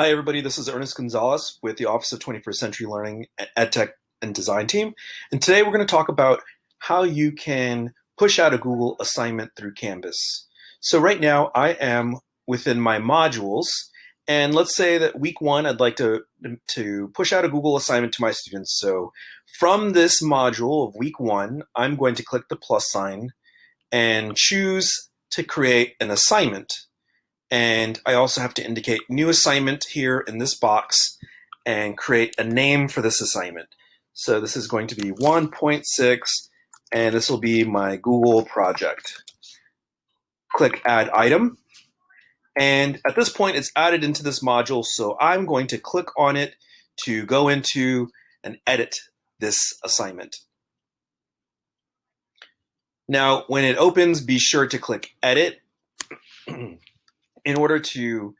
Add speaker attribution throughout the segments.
Speaker 1: Hi, everybody. This is Ernest Gonzalez with the Office of 21st Century Learning EdTech and Design team. And today we're going to talk about how you can push out a Google assignment through Canvas. So right now I am within my modules and let's say that week one, I'd like to, mm, to push out a Google assignment to my students. So from this module of week one, I'm going to click the plus sign and choose to create an assignment. And I also have to indicate new assignment here in this box and create a name for this assignment. So this is going to be 1.6 and this will be my Google project. Click add item. And at this point, it's added into this module. So I'm going to click on it to go into and edit this assignment. Now, when it opens, be sure to click edit in order to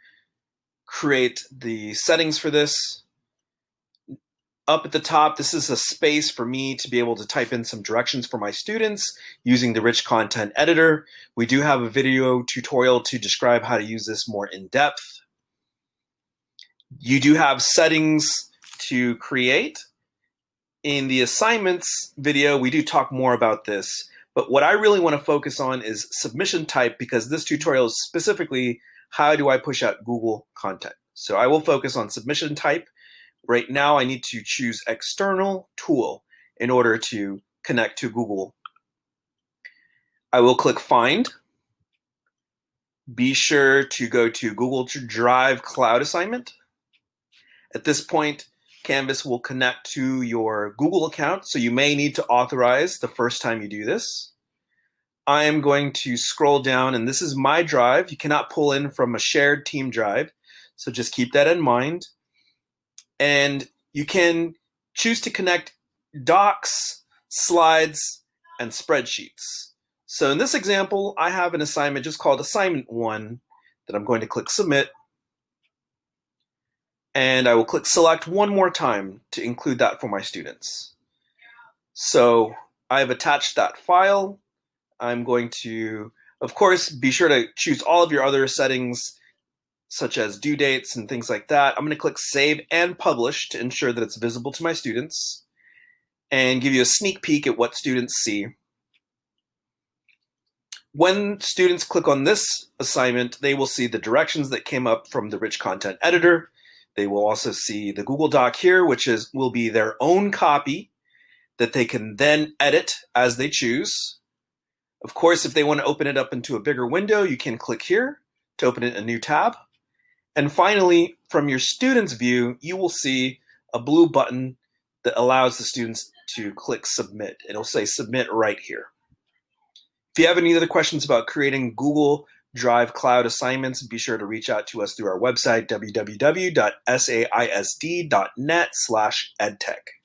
Speaker 1: create the settings for this, up at the top, this is a space for me to be able to type in some directions for my students using the rich content editor. We do have a video tutorial to describe how to use this more in depth. You do have settings to create. In the assignments video, we do talk more about this, but what I really want to focus on is submission type because this tutorial is specifically how do I push out Google content. So I will focus on submission type. Right now I need to choose external tool in order to connect to Google. I will click find. Be sure to go to Google Drive Cloud Assignment. At this point, Canvas will connect to your Google account, so you may need to authorize the first time you do this. I am going to scroll down and this is my drive. You cannot pull in from a shared team drive. So just keep that in mind. And you can choose to connect docs, slides, and spreadsheets. So in this example, I have an assignment just called assignment one that I'm going to click submit. And I will click select one more time to include that for my students. So I've attached that file I'm going to, of course, be sure to choose all of your other settings such as due dates and things like that. I'm going to click Save and Publish to ensure that it's visible to my students and give you a sneak peek at what students see. When students click on this assignment, they will see the directions that came up from the rich content editor. They will also see the Google Doc here, which is will be their own copy that they can then edit as they choose. Of course, if they want to open it up into a bigger window, you can click here to open it in a new tab. And finally, from your student's view, you will see a blue button that allows the students to click submit. It'll say submit right here. If you have any other questions about creating Google Drive Cloud assignments, be sure to reach out to us through our website, www.saisd.net slash edtech.